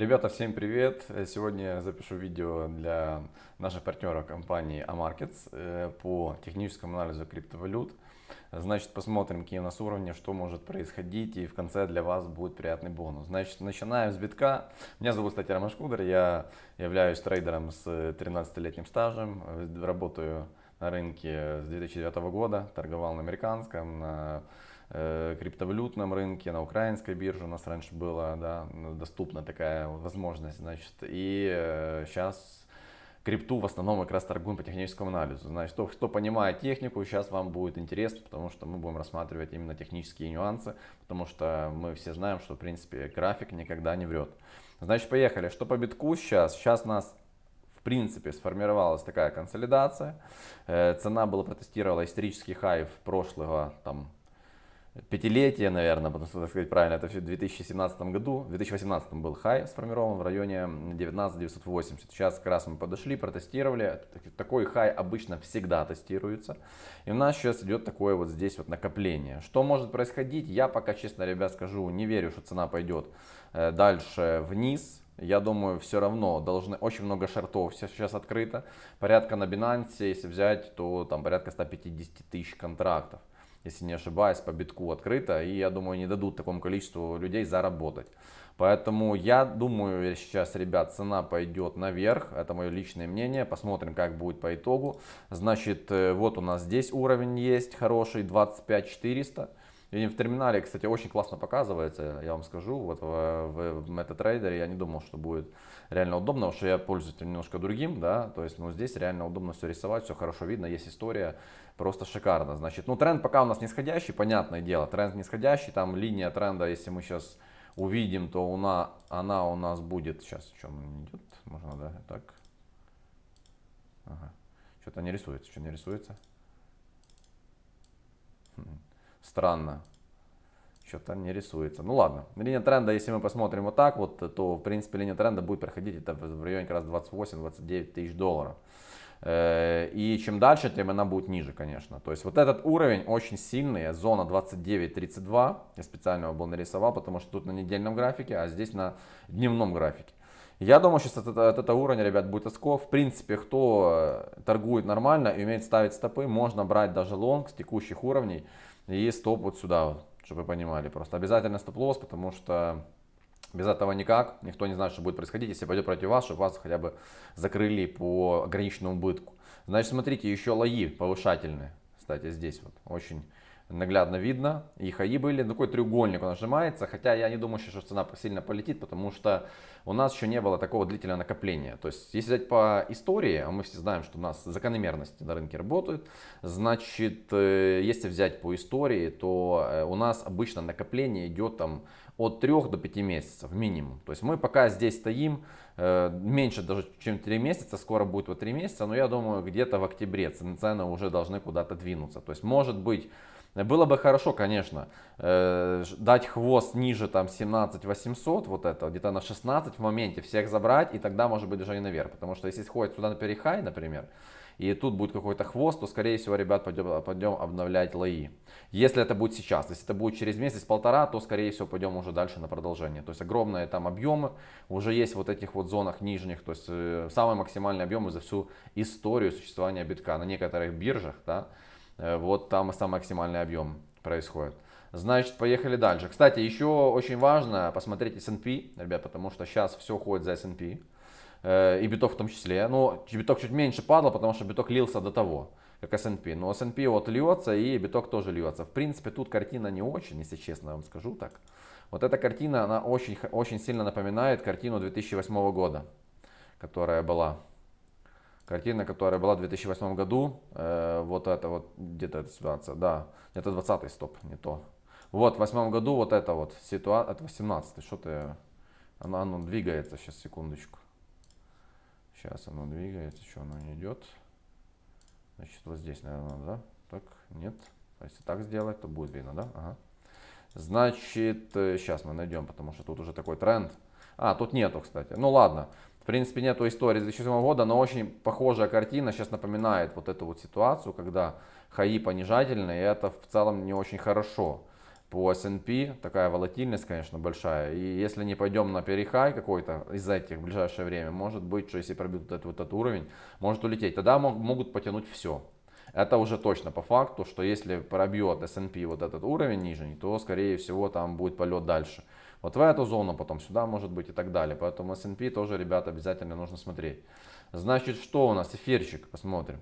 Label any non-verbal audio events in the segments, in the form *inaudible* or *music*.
Ребята, всем привет! Сегодня я запишу видео для наших партнеров компании Amarkets э, по техническому анализу криптовалют. Значит, посмотрим, какие у нас уровни, что может происходить, и в конце для вас будет приятный бонус. Значит, начинаем с битка. Меня зовут, кстати, Роман Шкудер, я являюсь трейдером с 13-летним стажем, работаю на рынке с 2009 года, торговал на американском, на э, криптовалютном рынке, на украинской бирже у нас раньше была да, доступна такая возможность, значит, и э, сейчас крипту в основном как раз торгуем по техническому анализу. Значит, кто, кто понимает технику, сейчас вам будет интересно, потому что мы будем рассматривать именно технические нюансы, потому что мы все знаем, что в принципе график никогда не врет. Значит, поехали. Что по битку сейчас? Сейчас нас в принципе сформировалась такая консолидация. Э, цена была протестировала исторический хай прошлого там пятилетие, наверное, потому что, так сказать правильно, это все в 2017 году, в 2018 был хай сформирован в районе 19980. Сейчас как раз мы подошли, протестировали. Такой хай обычно всегда тестируется. И у нас сейчас идет такое вот здесь вот накопление. Что может происходить? Я пока, честно, ребят, скажу, не верю, что цена пойдет э, дальше вниз. Я думаю, все равно должны очень много шартов сейчас открыто. Порядка на Binance, если взять, то там порядка 150 тысяч контрактов если не ошибаюсь, по битку открыто. И я думаю, не дадут такому количеству людей заработать. Поэтому я думаю, сейчас, ребят, цена пойдет наверх. Это мое личное мнение. Посмотрим, как будет по итогу. Значит, э, вот у нас здесь уровень есть хороший, 25 400. И в терминале, кстати, очень классно показывается, я вам скажу, вот в, в, в MetaTrader я не думал, что будет реально удобно, потому что я пользуюсь немножко другим, да, то есть, ну, здесь реально удобно все рисовать, все хорошо видно, есть история, просто шикарно, значит, ну, тренд пока у нас нисходящий, понятное дело, тренд нисходящий, там линия тренда, если мы сейчас увидим, то она, она у нас будет, сейчас, что идет, можно, да, так, ага. что-то не рисуется, что не рисуется, хм. Странно. Что-то не рисуется. Ну ладно. Линия тренда, если мы посмотрим вот так вот, то в принципе линия тренда будет проходить это в районе как раз 28-29 тысяч долларов. Э, и чем дальше, тем она будет ниже, конечно. То есть вот этот уровень очень сильный, зона 29-32. Я специально его был нарисовал, потому что тут на недельном графике, а здесь на дневном графике. Я думаю, сейчас от этого, от уровня, ребят, будет отскок. В принципе, кто э, торгует нормально и умеет ставить стопы, можно брать даже лонг с текущих уровней. И стоп вот сюда, вот, чтобы вы понимали. Просто обязательно стоп-лосс, потому что без этого никак. Никто не знает, что будет происходить, если пойдет против вас, чтобы вас хотя бы закрыли по ограниченному убытку. Значит, смотрите, еще лои повышательные. Кстати, здесь вот очень наглядно видно. И хаи были. Такой треугольник он нажимается. Хотя я не думаю, что цена сильно полетит, потому что у нас еще не было такого длительного накопления. То есть, если взять по истории, а мы все знаем, что у нас закономерности на рынке работают, значит, э, если взять по истории, то э, у нас обычно накопление идет там от 3 до 5 месяцев минимум. То есть мы пока здесь стоим, э, меньше даже чем 3 месяца, скоро будет вот 3 месяца, но я думаю где-то в октябре цены уже должны куда-то двинуться. То есть может быть было бы хорошо, конечно, э, дать хвост ниже там 17 800, вот это, где-то на 16 в моменте всех забрать, и тогда может быть движение наверх. Потому что если сходит сюда на перехай, например, и тут будет какой-то хвост, то скорее всего, ребят, пойдем, пойдем обновлять лои. Если это будет сейчас, если это будет через месяц-полтора, то скорее всего пойдем уже дальше на продолжение. То есть огромные там объемы уже есть вот этих вот зонах нижних, то есть э, самые максимальные объемы за всю историю существования битка на некоторых биржах, да, вот там самый максимальный объем происходит. Значит, поехали дальше. Кстати, еще очень важно посмотреть S&P, ребят, потому что сейчас все ходит за S&P. Э, и биток в том числе. Но биток чуть меньше падал, потому что биток лился до того, как S&P. Но S&P вот льется и биток тоже льется. В принципе, тут картина не очень, если честно вам скажу так. Вот эта картина, она очень, очень сильно напоминает картину 2008 года, которая была. Картина, которая была в 2008 году, э, вот это вот, где-то эта ситуация, да, это 20 стоп, не то. Вот, в 2008 году вот это вот ситуация, это 18 что ты, оно, оно двигается, сейчас, секундочку. Сейчас оно двигается, что оно не идет. Значит, вот здесь, наверное, да? Так, нет. А если так сделать, то будет видно, да? Ага. Значит, сейчас э, мы найдем, потому что тут уже такой тренд. А, тут нету, кстати. Ну ладно. В принципе, нету истории с 2007 года, но очень похожая картина сейчас напоминает вот эту вот ситуацию, когда хаи понижательные, и это в целом не очень хорошо. по S&P, такая волатильность, конечно, большая. И если не пойдем на перехай какой-то из этих в ближайшее время, может быть, что если пробьют этот, вот этот уровень, может улететь. Тогда могут потянуть все. Это уже точно по факту, что если пробьет S&P вот этот уровень нижний, то скорее всего там будет полет дальше. Вот в эту зону, потом сюда может быть и так далее. Поэтому S&P тоже, ребята, обязательно нужно смотреть. Значит, что у нас? Эфирчик, посмотрим.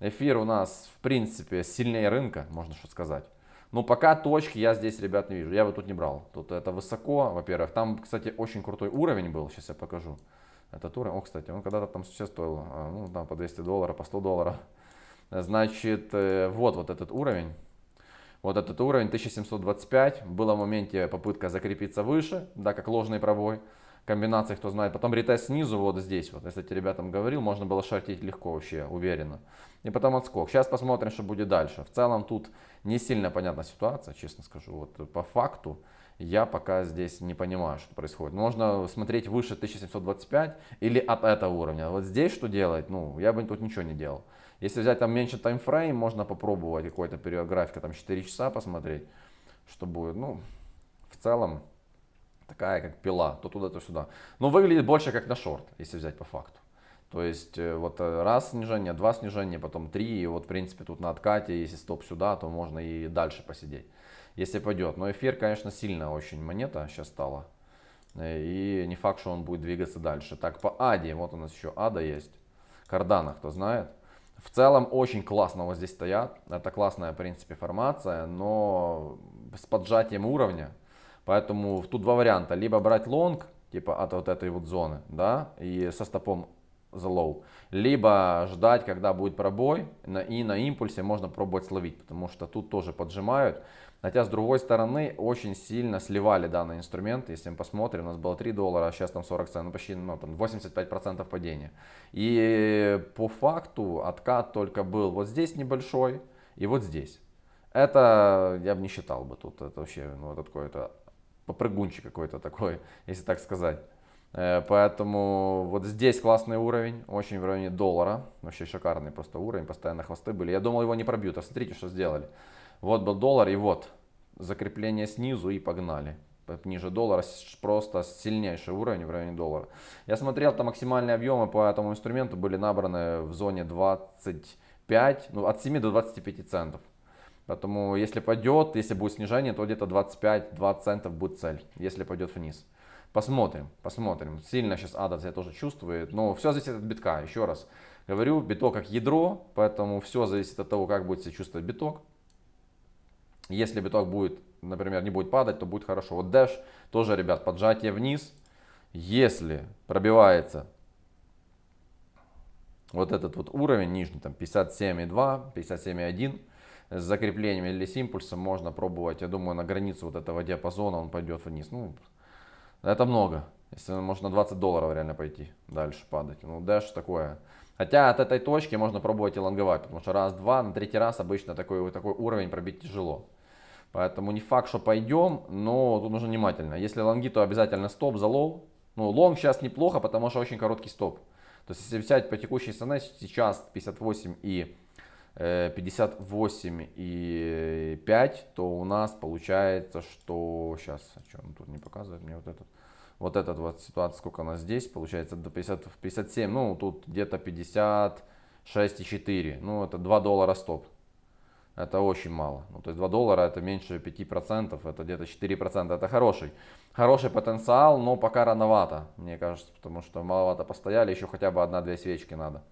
Эфир у нас, в принципе, сильнее рынка, можно что сказать. Но пока точки я здесь, ребят, не вижу. Я бы тут не брал. Тут это высоко, во-первых. Там, кстати, очень крутой уровень был. Сейчас я покажу. Этот уровень. О, кстати, он когда-то там сейчас стоил, а, ну, там по 200 долларов, по 100 долларов. Значит, э, вот, вот этот уровень. Вот этот уровень 1725. Была в моменте попытка закрепиться выше, да, как ложный пробой комбинации, кто знает. Потом ретест снизу, вот здесь вот. Кстати, ребятам говорил, можно было шортить легко вообще, уверенно. И потом отскок. Сейчас посмотрим, что будет дальше. В целом тут не сильно понятна ситуация, честно скажу. Вот по факту я пока здесь не понимаю, что происходит. Можно смотреть выше 1725 или от этого уровня. Вот здесь что делать? Ну, я бы тут ничего не делал. Если взять там меньше таймфрейм, можно попробовать какой-то период графика, там 4 часа посмотреть, что будет. Ну, в целом, такая как пила, то туда, то сюда. Но выглядит больше как на шорт, если взять по факту. То есть э, вот э, раз снижение, два снижения, потом три, и вот в принципе тут на откате, если стоп сюда, то можно и дальше посидеть, если пойдет. Но эфир, конечно, сильная очень монета сейчас стала. Э, и не факт, что он будет двигаться дальше. Так, по Аде, вот у нас еще Ада есть. Кардана, кто знает. В целом очень классно вот здесь стоят. Это классная, в принципе, формация, но с поджатием уровня. Поэтому тут два варианта. Либо брать лонг, типа от вот этой вот зоны, да, и со стопом за low. Либо ждать, когда будет пробой, и на импульсе можно пробовать словить, потому что тут тоже поджимают. Хотя с другой стороны очень сильно сливали данный инструмент. Если мы посмотрим, у нас было 3 доллара, а сейчас там 40 центов, ну почти ну, там 85% падения. И по факту откат только был вот здесь небольшой и вот здесь. Это я бы не считал бы тут, это вообще ну, это какое-то попрыгунчик какой-то такой, *laughs* если так сказать. Э, поэтому вот здесь классный уровень, очень в районе доллара. Вообще шикарный просто уровень, постоянно хвосты были. Я думал его не пробьют, а смотрите, что сделали. Вот был доллар и вот закрепление снизу и погнали. Ниже доллара просто сильнейший уровень в районе доллара. Я смотрел, там максимальные объемы по этому инструменту были набраны в зоне 25, ну от 7 до 25 центов. Поэтому если пойдет, если будет снижение, то где-то 25-20 центов будет цель, если пойдет вниз. Посмотрим, посмотрим. Сильно сейчас ада я тоже чувствует, но все зависит от битка. Еще раз говорю, биток как ядро, поэтому все зависит от того, как будет себя чувствовать биток. Если биток будет, например, не будет падать, то будет хорошо. Вот Dash тоже, ребят, поджатие вниз. Если пробивается вот этот вот уровень нижний, там 57,2, 57,1, с закреплением или с импульсом можно пробовать, я думаю, на границу вот этого диапазона он пойдет вниз. Ну, это много. Если можно 20 долларов реально пойти дальше падать. Ну, Dash такое. Хотя от этой точки можно пробовать и лонговать, потому что раз-два, на третий раз обычно такой, такой уровень пробить тяжело. Поэтому не факт, что пойдем, но тут нужно внимательно. Если лонги, то обязательно стоп за лоу. Ну, лонг сейчас неплохо, потому что очень короткий стоп. То есть, если взять по текущей цене, сейчас 58 и 58 э, и 5, то у нас получается, что сейчас, что он тут не показывает мне вот этот, вот этот вот ситуация, сколько у нас здесь, получается до 50, 57, ну тут где-то 56,4, ну это 2 доллара стоп. Это очень мало. Ну, то есть 2 доллара это меньше 5%, это где-то 4%. Это хороший, хороший потенциал, но пока рановато, мне кажется, потому что маловато постояли, еще хотя бы одна-две свечки надо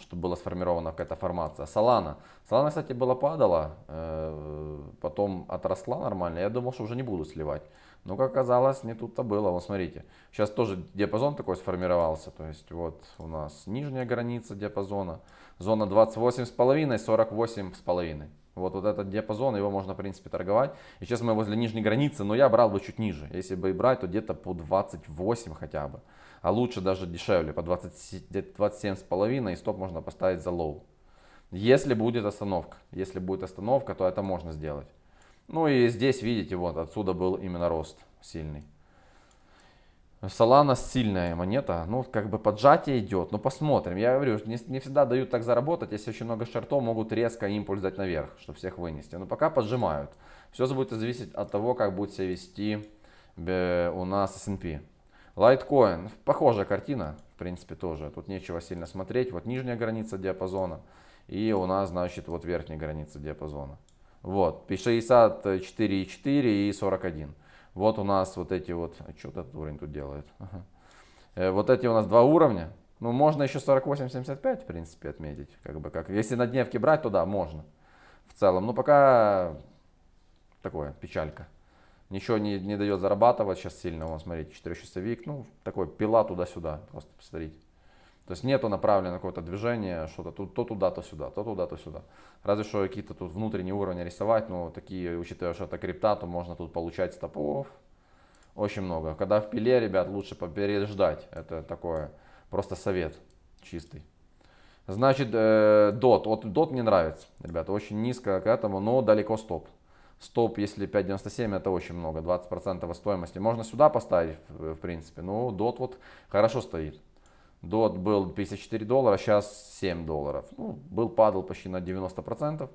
чтобы была сформирована какая-то формация. Солана. Солана, кстати, была падала, э, потом отросла нормально. Я думал, что уже не буду сливать. Но, как оказалось, не тут-то было. Вот смотрите, сейчас тоже диапазон такой сформировался. То есть вот у нас нижняя граница диапазона. Зона 28,5, 48,5. Вот, вот этот диапазон, его можно, в принципе, торговать. И сейчас мы возле нижней границы, но я брал бы чуть ниже. Если бы и брать, то где-то по 28 хотя бы а лучше даже дешевле, по 27,5 и стоп можно поставить за лоу. Если будет остановка, если будет остановка, то это можно сделать. Ну и здесь видите, вот отсюда был именно рост сильный. Solana сильная монета, ну как бы поджатие идет, но посмотрим. Я говорю, не, не всегда дают так заработать, если очень много шартов, могут резко импульс дать наверх, чтобы всех вынести. Но пока поджимают. Все будет зависеть от того, как будет себя вести у нас S&P. Litecoin, похожая картина, в принципе тоже. Тут нечего сильно смотреть. Вот нижняя граница диапазона и у нас, значит, вот верхняя граница диапазона. Вот, 64,4 и 41. Вот у нас вот эти вот, а что этот уровень тут делает? Ага. Э, вот эти у нас два уровня. Ну, можно еще 48-75, в принципе, отметить. Как бы, как, если на дневке брать, то да, можно. В целом. Но пока такое, печалька. Ничего не, не дает зарабатывать сейчас сильно. Вон, смотрите, 4-часовик. Ну, такой пила туда-сюда. Просто посмотрите. То есть нету направленного какое-то движение, что-то то, то туда, то сюда, то туда, то сюда. Разве что какие-то тут внутренние уровни рисовать, но такие, учитывая, что это крипта, то можно тут получать стопов очень много. Когда в пиле, ребят, лучше попереждать. Это такое просто совет чистый. Значит, э, DOT. Вот DOT мне нравится, ребята, очень низко к этому, но далеко стоп. Стоп, если 5.97, это очень много, 20% стоимости. Можно сюда поставить, в принципе, но DOT вот хорошо стоит. Дот был 54 доллара, сейчас 7 долларов. Ну, был, падал почти на 90%.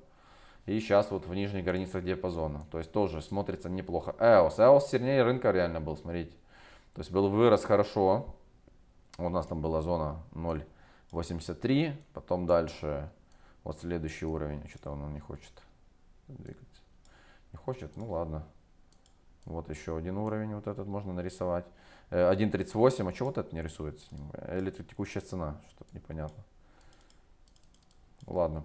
И сейчас вот в нижних границах диапазона. То есть тоже смотрится неплохо. EOS. EOS сильнее рынка реально был, смотрите. То есть был вырос хорошо. У нас там была зона 0.83. Потом дальше вот следующий уровень. Что-то он не хочет двигаться. Не хочет? Ну ладно. Вот еще один уровень вот этот можно нарисовать. 1.38, э, а что вот это не рисуется? Или это текущая цена? Что-то непонятно. Ладно.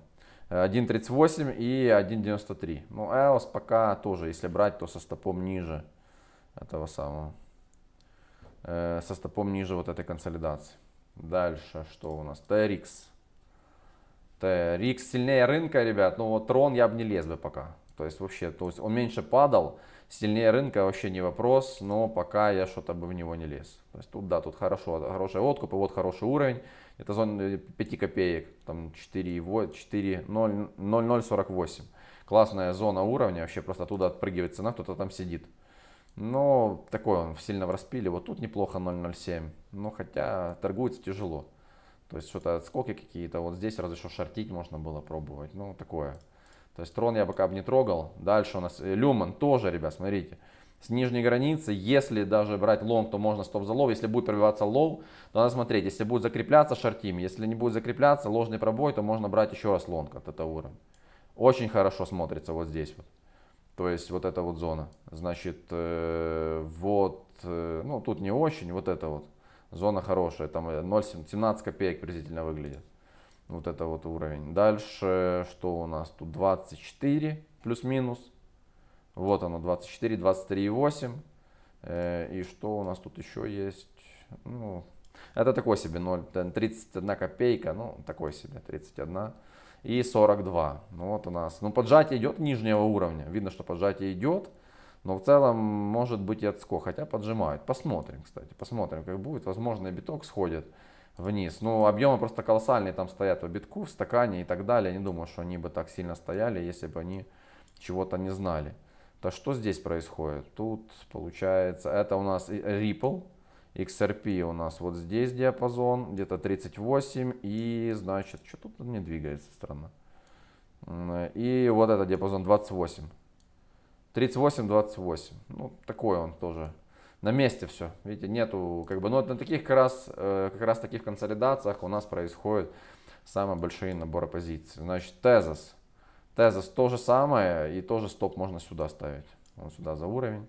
1.38 э, и 1.93. Ну, EOS пока тоже, если брать, то со стопом ниже этого самого. Э, со стопом ниже вот этой консолидации. Дальше, что у нас? TRX. TRX сильнее рынка, ребят. Ну, вот Трон я бы не лез бы пока. То есть вообще, то есть он меньше падал. Сильнее рынка вообще не вопрос, но пока я что-то бы в него не лез. То есть тут, да, тут хорошо, хороший откуп, и вот хороший уровень. Это зона 5 копеек, там 4,0048. Классная зона уровня, вообще просто оттуда отпрыгивает цена, кто-то там сидит. Но такой он сильно в распиле. Вот тут неплохо 0.07. Но хотя торгуется тяжело. То есть что-то отскоки какие-то. Вот здесь разве что шортить можно было пробовать. Ну такое. То есть трон я пока бы не трогал. Дальше у нас э, люмен тоже, ребят, смотрите. С нижней границы, если даже брать лонг, то можно стоп за лоу. Если будет пробиваться лоу, то надо смотреть. Если будет закрепляться, шортим. Если не будет закрепляться, ложный пробой, то можно брать еще раз лонг от этого уровня. Очень хорошо смотрится вот здесь вот. То есть вот эта вот зона. Значит, э, вот, э, ну тут не очень, вот эта вот зона хорошая. Там 0,17 копеек приблизительно выглядит. Вот это вот уровень. Дальше, что у нас тут 24 плюс-минус. Вот оно 24, 23,8. Э, и что у нас тут еще есть? Ну, это такой себе 0, 31 копейка, ну такой себе 31 и 42. Ну вот у нас, ну поджатие идет нижнего уровня, видно, что поджатие идет, но в целом может быть и отскок, хотя поджимают. Посмотрим, кстати, посмотрим, как будет, возможно и биток сходит вниз. Ну, объемы просто колоссальные там стоят в битку, в стакане и так далее. Не думаю, что они бы так сильно стояли, если бы они чего-то не знали. То что здесь происходит? Тут получается, это у нас Ripple, XRP у нас вот здесь диапазон, где-то 38, и значит, что тут не двигается странно. И вот это диапазон 28. 38-28. Ну, такой он тоже на месте все. Видите, нету, как бы, но на таких как раз, э, как раз таких консолидациях у нас происходят самые большие наборы позиций. Значит, тезис. Тезис то же самое, и тоже стоп можно сюда ставить. Вот сюда за уровень.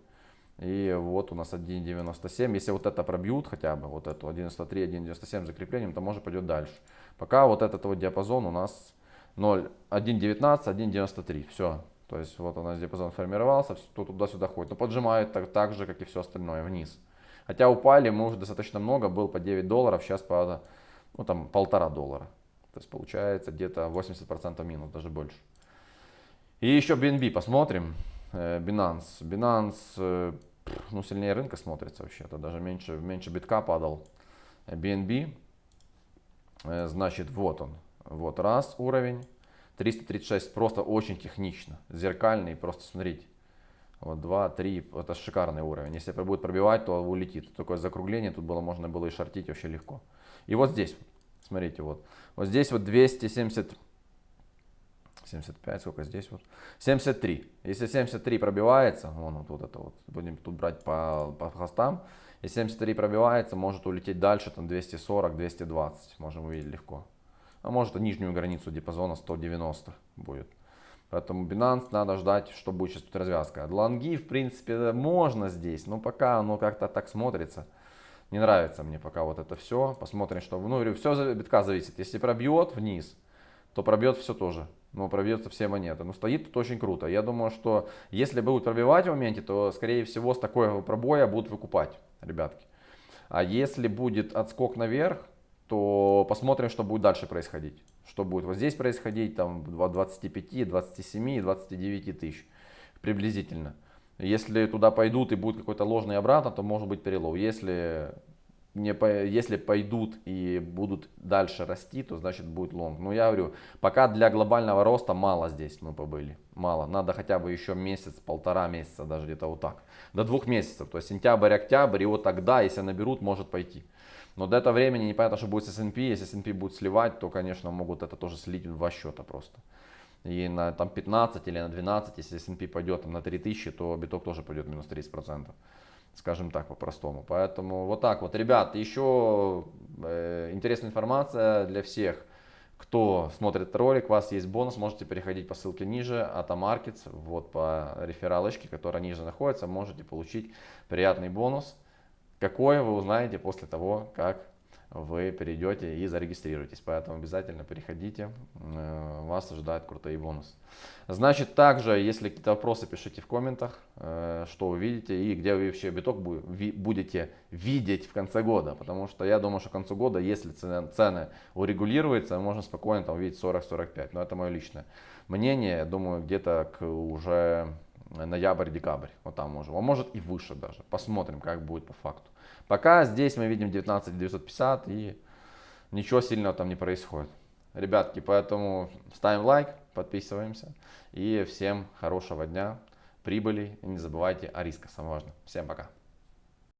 И вот у нас 1.97. Если вот это пробьют хотя бы, вот эту 1.93, 1.97 закреплением, то может пойдет дальше. Пока вот этот вот диапазон у нас 0, 1.19, 1.93. Все, то есть вот у нас диапазон формировался, то туда-сюда ходит. Но поджимает так, так же, как и все остальное, вниз. Хотя упали мы уже достаточно много, был по 9 долларов, сейчас по ну, там, полтора доллара. То есть получается где-то 80% минус, даже больше. И еще BNB посмотрим. Э, Binance. Binance э, ну, сильнее рынка смотрится вообще. Это даже меньше, меньше битка падал. BNB. Э, значит, вот он. Вот раз уровень. 336 просто очень технично, зеркальный, просто смотрите. Вот 2, 3, это шикарный уровень. Если будет пробивать, то улетит. Такое закругление, тут было можно было и шортить вообще легко. И вот здесь, смотрите, вот. Вот здесь вот 270, 75, сколько здесь вот? 73. Если 73 пробивается, вон вот, вот это вот, будем тут брать по, по хостам. Если 73 пробивается, может улететь дальше, там 240, 220, можем увидеть легко. А может и нижнюю границу диапазона 190 будет. Поэтому Binance надо ждать, что будет сейчас тут развязка. Лонги, в принципе, можно здесь, но пока оно как-то так смотрится. Не нравится мне пока вот это все. Посмотрим, что... Ну, говорю, все от битка зависит. Если пробьет вниз, то пробьет все тоже. Но пробьется все монеты. Но стоит тут очень круто. Я думаю, что если будут пробивать в моменте, то, скорее всего, с такого пробоя будут выкупать, ребятки. А если будет отскок наверх, то посмотрим, что будет дальше происходить. Что будет вот здесь происходить, там 25, 27, 29 тысяч приблизительно. Если туда пойдут и будет какой-то ложный обратно, то может быть перелов. Если, не, если пойдут и будут дальше расти, то значит будет лонг. Но я говорю, пока для глобального роста мало здесь мы побыли. Мало. Надо хотя бы еще месяц, полтора месяца, даже где-то вот так. До двух месяцев. То есть сентябрь, октябрь, и вот тогда, если наберут, может пойти. Но до этого времени непонятно, что будет с S&P. Если S&P будет сливать, то, конечно, могут это тоже слить в два счета просто. И на там, 15 или на 12, если S&P пойдет там, на 3000, то биток тоже пойдет минус 30%. Скажем так, по-простому. Поэтому вот так вот. Ребят, еще э, интересная информация для всех. Кто смотрит ролик, у вас есть бонус, можете переходить по ссылке ниже, Атомаркетс, вот по рефералочке, которая ниже находится, можете получить приятный бонус. Какое вы узнаете после того, как вы перейдете и зарегистрируетесь. Поэтому обязательно переходите, э, вас ожидают крутые бонусы. Значит, также, если какие-то вопросы, пишите в комментах, э, что вы видите и где вы вообще биток будете видеть в конце года. Потому что я думаю, что к концу года, если цены урегулируются, можно спокойно там увидеть 40-45. Но это мое личное мнение. Я думаю, где-то к уже ноябрь-декабрь. Вот там можем. А может и выше даже. Посмотрим, как будет по факту. Пока здесь мы видим 19 950 и ничего сильного там не происходит. Ребятки, поэтому ставим лайк, подписываемся. И всем хорошего дня, прибыли. И не забывайте о рисках, самое важное. Всем пока.